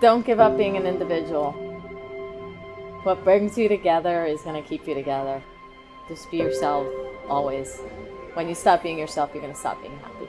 Don't give up being an individual. What brings you together is going to keep you together. Just be yourself always. When you stop being yourself, you're going to stop being happy.